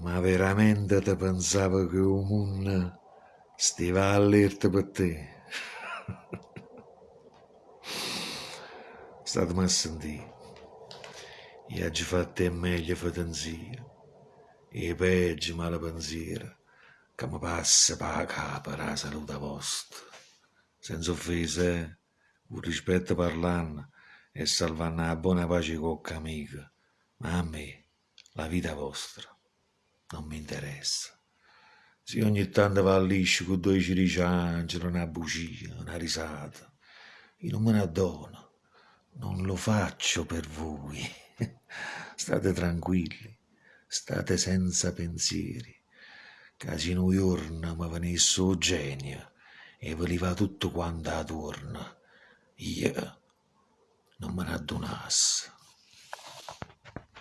Ma veramente te pensavo che un mondo stiva allerta per te? Statemi a sentire. Io oggi fatto è meglio fatenzia. E peggio male pensiero che mi passa per la capa la salute vostra. Senza offese, eh? un rispetto parlando e salvando la buona pace con amica. Ma a me, la vita vostra, non mi interessa. Se ogni tanto va liscio con due ciriciangeli, una bugia, una risata, io non me ne addono. Non lo faccio per voi. State tranquilli, state senza pensieri. Che in un giorno mi venisse un genio e ve li va tutto quanto attorno. Io non me ne addonassi.